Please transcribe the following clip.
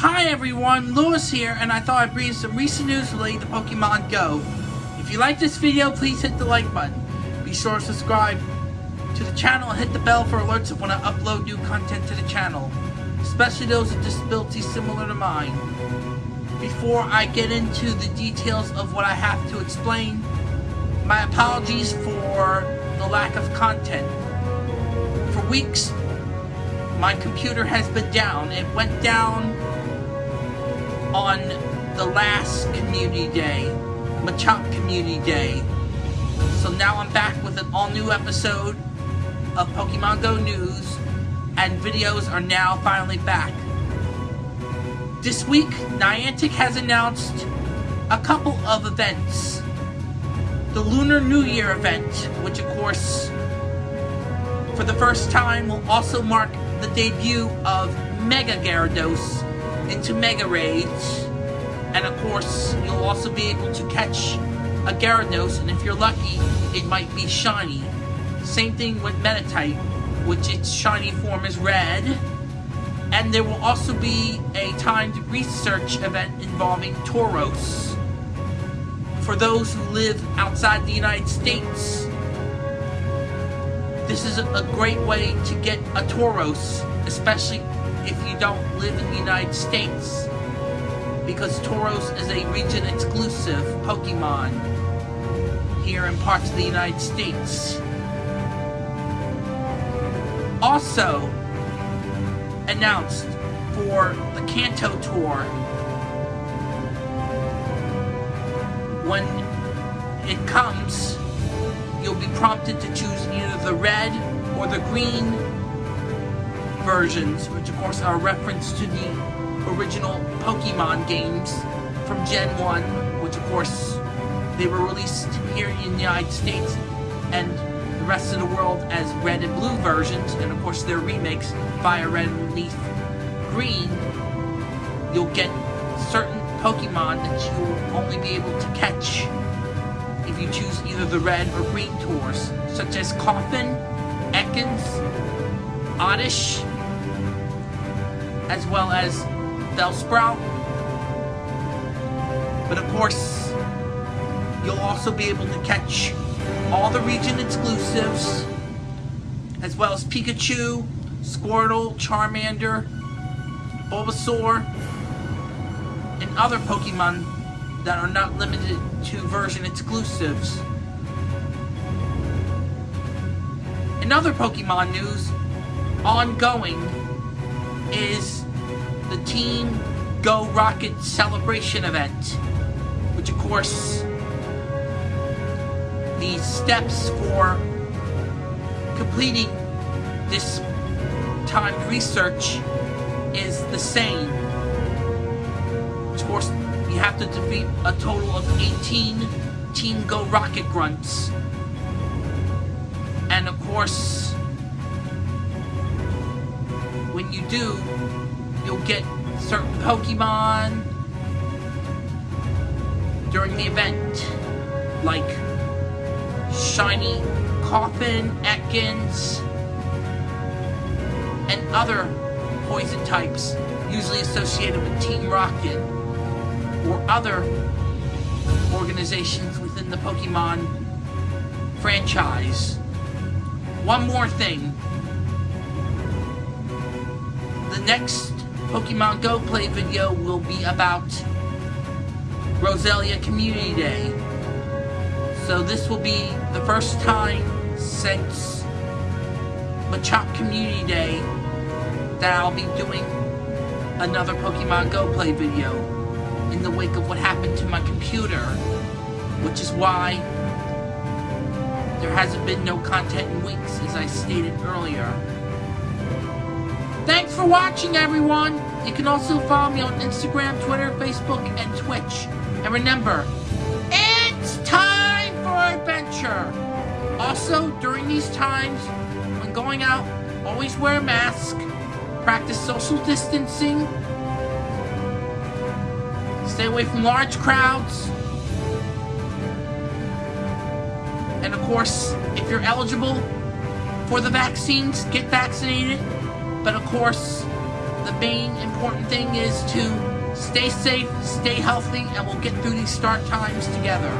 Hi everyone, Lewis here, and I thought I'd bring you some recent news related to Pokemon Go. If you like this video, please hit the like button. Be sure to subscribe to the channel and hit the bell for alerts of when I upload new content to the channel, especially those with disabilities similar to mine. Before I get into the details of what I have to explain, my apologies for the lack of content. For weeks, my computer has been down. It went down on the last community day, Machop Community Day. So now I'm back with an all new episode of Pokemon Go News, and videos are now finally back. This week, Niantic has announced a couple of events. The Lunar New Year event, which of course, for the first time, will also mark the debut of Mega Gyarados into Mega Raids. And of course, you'll also be able to catch a Gyarados, and if you're lucky, it might be shiny. Same thing with Meditite, which its shiny form is red. And there will also be a timed research event involving Tauros. For those who live outside the United States, this is a great way to get a Tauros, especially if you don't live in the United States. Because Tauros is a region exclusive Pokemon here in parts of the United States. Also announced for the Kanto Tour when it comes you'll be prompted to choose either the red or the green versions, which of course are a reference to the original Pokemon games from Gen 1, which of course they were released here in the United States and the rest of the world as red and blue versions, and of course their remakes, Fire Red Leaf Green, you'll get certain Pokemon that you'll only be able to catch if you choose either the red or green tours, such as Koffing, Ekans, Oddish, as well as Bellsprout. But of course, you'll also be able to catch all the region exclusives, as well as Pikachu, Squirtle, Charmander, Bulbasaur, and other Pokemon that are not limited to version exclusives. In other Pokemon news, ongoing is the Team Go Rocket Celebration event, which of course, the steps for completing this timed research is the same. Of course, you have to defeat a total of 18 Team Go Rocket Grunts. And of course, when you do, you'll get certain Pokemon during the event, like Shiny, Koffing, Ekans, and other poison types usually associated with Team Rocket or other organizations within the Pokemon franchise. One more thing. The next Pokemon Go Play video will be about Roselia Community Day. So this will be the first time since Machop Community Day that I'll be doing another Pokemon Go Play video in the wake of what happened to my computer, which is why there hasn't been no content in weeks, as I stated earlier. Thanks for watching, everyone! You can also follow me on Instagram, Twitter, Facebook, and Twitch. And remember, it's time for adventure! Also, during these times, when going out, always wear a mask, practice social distancing, stay away from large crowds, and of course, if you're eligible for the vaccines, get vaccinated. But of course, the main important thing is to stay safe, stay healthy, and we'll get through these start times together.